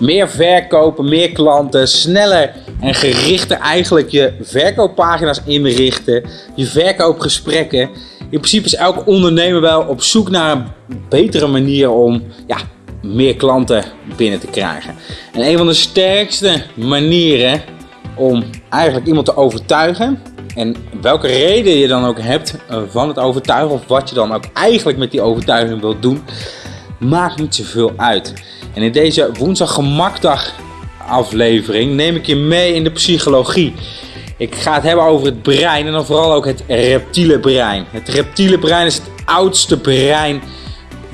meer verkopen, meer klanten, sneller en gerichter eigenlijk je verkooppagina's inrichten, je verkoopgesprekken. In principe is elke ondernemer wel op zoek naar een betere manier om ja, meer klanten binnen te krijgen. En een van de sterkste manieren om eigenlijk iemand te overtuigen, en welke reden je dan ook hebt van het overtuigen, of wat je dan ook eigenlijk met die overtuiging wilt doen, maakt niet zoveel uit. En in deze woensdag gemakdag aflevering neem ik je mee in de psychologie. Ik ga het hebben over het brein en dan vooral ook het reptiele brein. Het reptiele brein is het oudste brein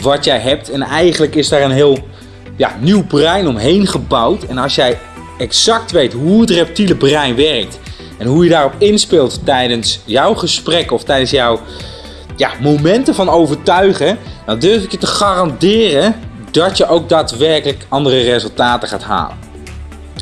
wat jij hebt. En eigenlijk is daar een heel ja, nieuw brein omheen gebouwd. En als jij exact weet hoe het reptiele brein werkt en hoe je daarop inspeelt tijdens jouw gesprek of tijdens jouw ja, momenten van overtuigen, dan durf ik je te garanderen dat je ook daadwerkelijk andere resultaten gaat halen.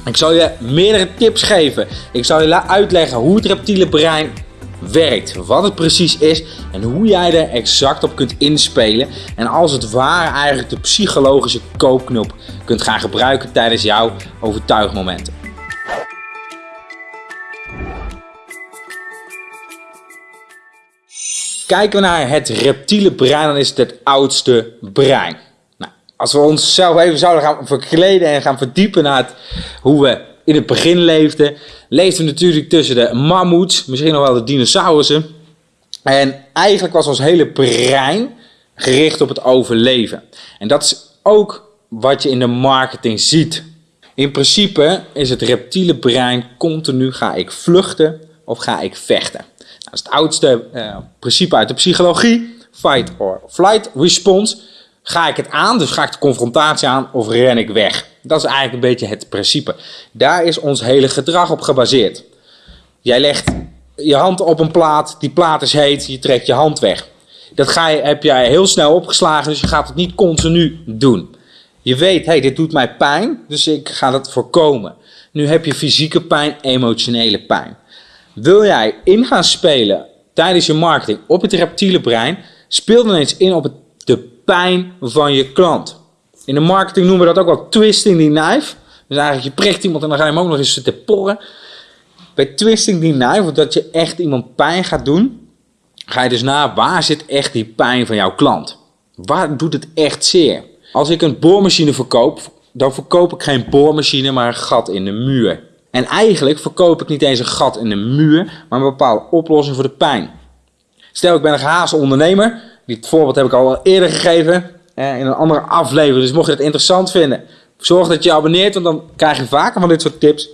Ik zal je meerdere tips geven. Ik zal je uitleggen hoe het reptiele brein werkt, wat het precies is en hoe jij er exact op kunt inspelen en als het ware eigenlijk de psychologische koopknop kunt gaan gebruiken tijdens jouw overtuigmomenten. Kijken we naar het reptiele brein, dan is het het oudste brein. Nou, als we onszelf even zouden gaan verkleden en gaan verdiepen naar hoe we in het begin leefden, leefden we natuurlijk tussen de mammoets, misschien nog wel de dinosaurussen. En eigenlijk was ons hele brein gericht op het overleven. En dat is ook wat je in de marketing ziet. In principe is het reptiele brein continu ga ik vluchten of ga ik vechten. Dat is het oudste uh, principe uit de psychologie. Fight or flight response. Ga ik het aan, dus ga ik de confrontatie aan of ren ik weg? Dat is eigenlijk een beetje het principe. Daar is ons hele gedrag op gebaseerd. Jij legt je hand op een plaat, die plaat is heet, je trekt je hand weg. Dat ga je, heb jij heel snel opgeslagen, dus je gaat het niet continu doen. Je weet, hey, dit doet mij pijn, dus ik ga dat voorkomen. Nu heb je fysieke pijn, emotionele pijn. Wil jij in gaan spelen tijdens je marketing op het reptiele brein, speel dan eens in op de pijn van je klant. In de marketing noemen we dat ook wel twisting the knife. Dus eigenlijk je prikt iemand en dan ga je hem ook nog eens zitten porren. Bij twisting the knife, dat je echt iemand pijn gaat doen, ga je dus na waar zit echt die pijn van jouw klant. Waar doet het echt zeer? Als ik een boormachine verkoop, dan verkoop ik geen boormachine, maar een gat in de muur. En eigenlijk verkoop ik niet eens een gat in de muur, maar een bepaalde oplossing voor de pijn. Stel, ik ben een gehaast ondernemer. Dit voorbeeld heb ik al eerder gegeven in een andere aflevering. Dus mocht je het interessant vinden, zorg dat je je abonneert, want dan krijg je vaker van dit soort tips.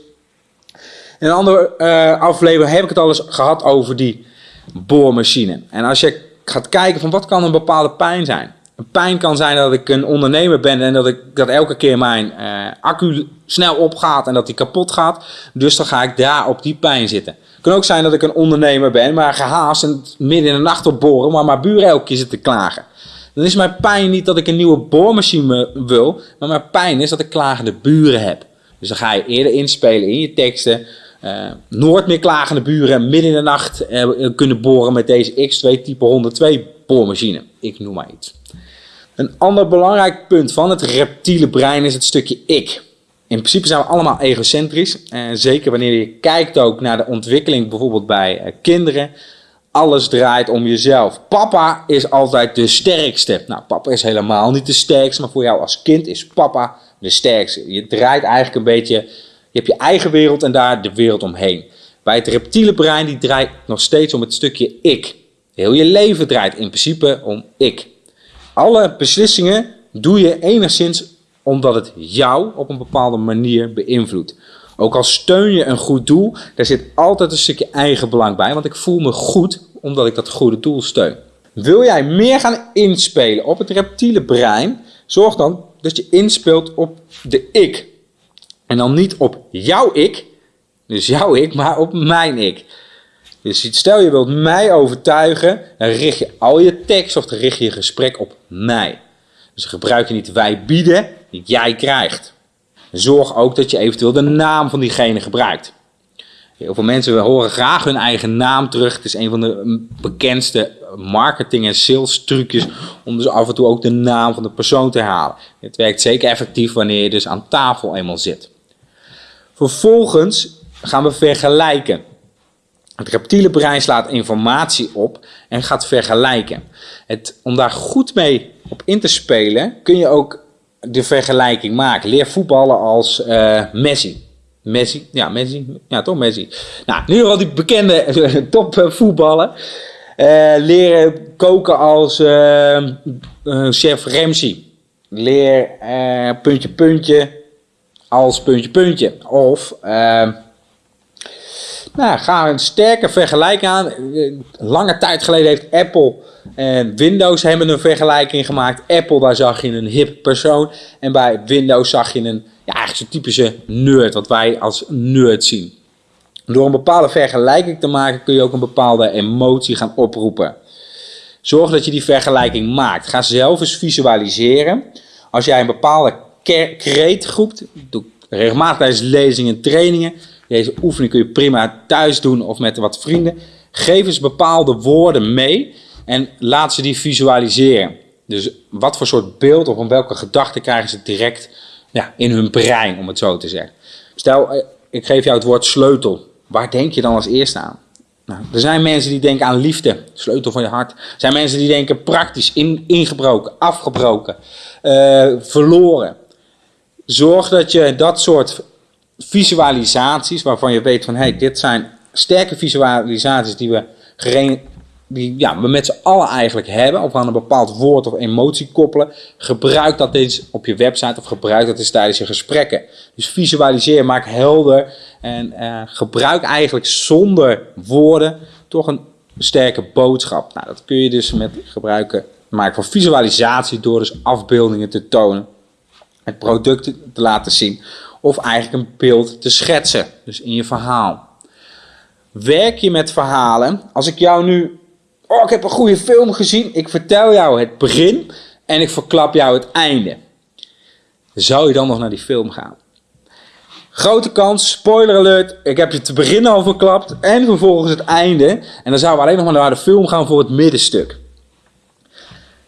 In een andere uh, aflevering heb ik het al eens gehad over die boormachine. En als je gaat kijken van wat kan een bepaalde pijn zijn. Pijn kan zijn dat ik een ondernemer ben en dat, ik, dat elke keer mijn uh, accu snel opgaat en dat die kapot gaat. Dus dan ga ik daar op die pijn zitten. Het kan ook zijn dat ik een ondernemer ben, maar gehaast en midden in de nacht op boren, maar mijn buren elke keer zitten klagen. Dan is mijn pijn niet dat ik een nieuwe boormachine wil, maar mijn pijn is dat ik klagende buren heb. Dus dan ga je eerder inspelen in je teksten. Uh, nooit meer klagende buren midden in de nacht uh, kunnen boren met deze X2 type 102 boormachine. Ik noem maar iets. Een ander belangrijk punt van het reptiele brein is het stukje ik. In principe zijn we allemaal egocentrisch. En zeker wanneer je kijkt ook naar de ontwikkeling bijvoorbeeld bij uh, kinderen. Alles draait om jezelf. Papa is altijd de sterkste. Nou, papa is helemaal niet de sterkste, maar voor jou als kind is papa de sterkste. Je draait eigenlijk een beetje, je hebt je eigen wereld en daar de wereld omheen. Bij het reptiele brein, die draait nog steeds om het stukje ik. Heel je leven draait in principe om ik. Alle beslissingen doe je enigszins omdat het jou op een bepaalde manier beïnvloedt. Ook al steun je een goed doel, daar zit altijd een stukje eigen belang bij, want ik voel me goed omdat ik dat goede doel steun. Wil jij meer gaan inspelen op het reptiele brein, zorg dan dat je inspeelt op de ik. En dan niet op jouw ik, dus jouw ik, maar op mijn ik. Dus stel je wilt mij overtuigen, dan richt je al je tekst of dan richt je je gesprek op mij. Dus gebruik je niet wij bieden, niet jij krijgt. Zorg ook dat je eventueel de naam van diegene gebruikt. Heel veel mensen horen graag hun eigen naam terug. Het is een van de bekendste marketing- en sales trucjes om dus af en toe ook de naam van de persoon te halen. Het werkt zeker effectief wanneer je dus aan tafel eenmaal zit. Vervolgens gaan we vergelijken. Het reptiele brein slaat informatie op en gaat vergelijken. Het, om daar goed mee op in te spelen, kun je ook de vergelijking maken. Leer voetballen als uh, Messi. Messi, ja, Messi, ja toch Messi. Nou, nu al die bekende topvoetballen. Uh, leren koken als chef Ramsey. Leer puntje puntje als puntje puntje. Of nou, gaan we een sterke vergelijking aan. Lange tijd geleden heeft Apple en Windows hebben een vergelijking gemaakt. Apple, daar zag je een hip persoon. En bij Windows zag je een, ja, eigenlijk zo'n typische nerd, wat wij als nerd zien. Door een bepaalde vergelijking te maken kun je ook een bepaalde emotie gaan oproepen. Zorg dat je die vergelijking maakt. Ga zelf eens visualiseren. Als jij een bepaalde kreet groept, doe regelmatig tijdens lezingen en trainingen, deze oefening kun je prima thuis doen of met wat vrienden. Geef eens bepaalde woorden mee en laat ze die visualiseren. Dus wat voor soort beeld of om welke gedachten krijgen ze direct ja, in hun brein, om het zo te zeggen. Stel, eh, ik geef jou het woord sleutel. Waar denk je dan als eerste aan? Nou, er zijn mensen die denken aan liefde, sleutel van je hart. Er zijn mensen die denken praktisch, in, ingebroken, afgebroken, uh, verloren. Zorg dat je dat soort visualisaties waarvan je weet van hey, dit zijn sterke visualisaties die we, die, ja, we met z'n allen eigenlijk hebben, of aan een bepaald woord of emotie koppelen. Gebruik dat eens op je website of gebruik dat eens tijdens je gesprekken. Dus visualiseer, maak helder en uh, gebruik eigenlijk zonder woorden toch een sterke boodschap. Nou, dat kun je dus met gebruiken maken van visualisatie door dus afbeeldingen te tonen, het product te laten zien of eigenlijk een beeld te schetsen, dus in je verhaal. Werk je met verhalen? Als ik jou nu, oh ik heb een goede film gezien, ik vertel jou het begin en ik verklap jou het einde. Zou je dan nog naar die film gaan? Grote kans, spoiler alert, ik heb je te begin al verklapt en vervolgens het einde. En dan zouden we alleen nog maar naar de film gaan voor het middenstuk.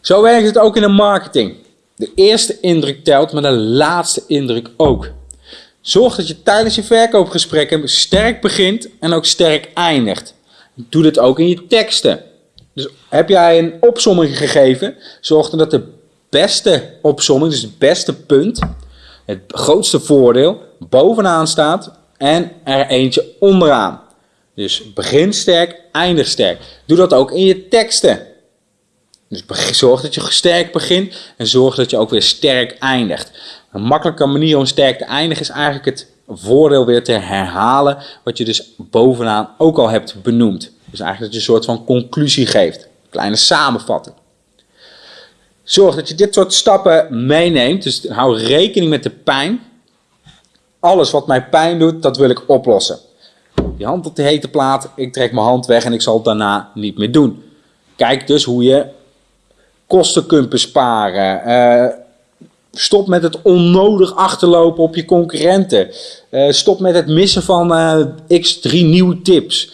Zo werkt het ook in de marketing. De eerste indruk telt, maar de laatste indruk ook. Zorg dat je tijdens je verkoopgesprekken sterk begint en ook sterk eindigt. Doe dit ook in je teksten. Dus heb jij een opsomming gegeven, zorg dan dat de beste opsomming, dus het beste punt, het grootste voordeel, bovenaan staat en er eentje onderaan. Dus begin sterk, eindig sterk. Doe dat ook in je teksten. Dus zorg dat je sterk begint en zorg dat je ook weer sterk eindigt. Een makkelijke manier om sterk te eindigen is eigenlijk het voordeel weer te herhalen, wat je dus bovenaan ook al hebt benoemd. Dus eigenlijk dat je een soort van conclusie geeft, kleine samenvatting. Zorg dat je dit soort stappen meeneemt, dus hou rekening met de pijn. Alles wat mij pijn doet, dat wil ik oplossen. Je hand op de hete plaat, ik trek mijn hand weg en ik zal het daarna niet meer doen. Kijk dus hoe je kosten kunt besparen. Uh, Stop met het onnodig achterlopen op je concurrenten. Uh, stop met het missen van uh, x3 nieuwe tips.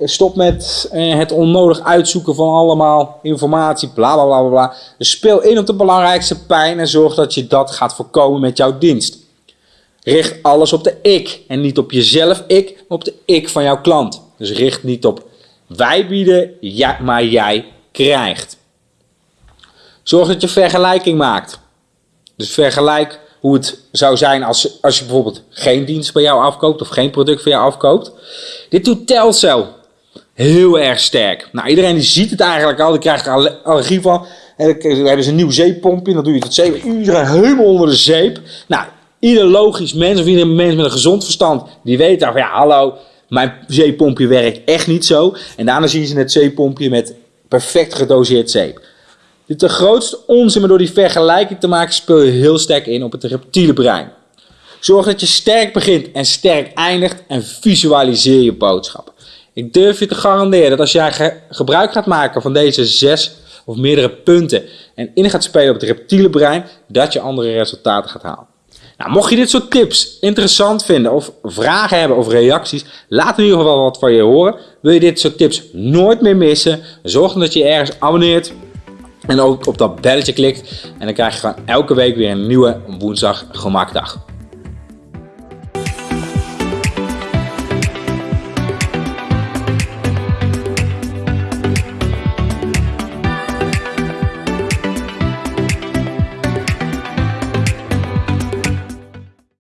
Stop met het onnodig uitzoeken van allemaal informatie, bla bla bla bla. Dus speel in op de belangrijkste pijn en zorg dat je dat gaat voorkomen met jouw dienst. Richt alles op de ik en niet op jezelf ik, maar op de ik van jouw klant. Dus richt niet op wij bieden, maar jij krijgt. Zorg dat je vergelijking maakt. Dus vergelijk hoe het zou zijn als, als je bijvoorbeeld geen dienst bij jou afkoopt of geen product van jou afkoopt. Dit doet Telcel heel erg sterk. Nou, iedereen die ziet het eigenlijk al, die krijgt er allergie van. En dan hebben ze een nieuw zeepompje, dan doe je het zeep. Iedereen helemaal onder de zeep. Nou, ieder logisch mens of ieder mens met een gezond verstand, die weet dan van ja, hallo, mijn zeepompje werkt echt niet zo. En daarna zien ze het zeepompje met perfect gedoseerd zeep. Dit is de grootste onzin, maar door die vergelijking te maken speel je heel sterk in op het reptiele brein. Zorg dat je sterk begint en sterk eindigt en visualiseer je boodschap. Ik durf je te garanderen dat als jij gebruik gaat maken van deze zes of meerdere punten en in gaat spelen op het reptiele brein, dat je andere resultaten gaat halen. Nou, mocht je dit soort tips interessant vinden of vragen hebben of reacties, laat in ieder geval wat van je horen. Wil je dit soort tips nooit meer missen? Zorg dat je ergens abonneert en ook op dat belletje klikt. En dan krijg je gewoon elke week weer een nieuwe woensdag gemakdag.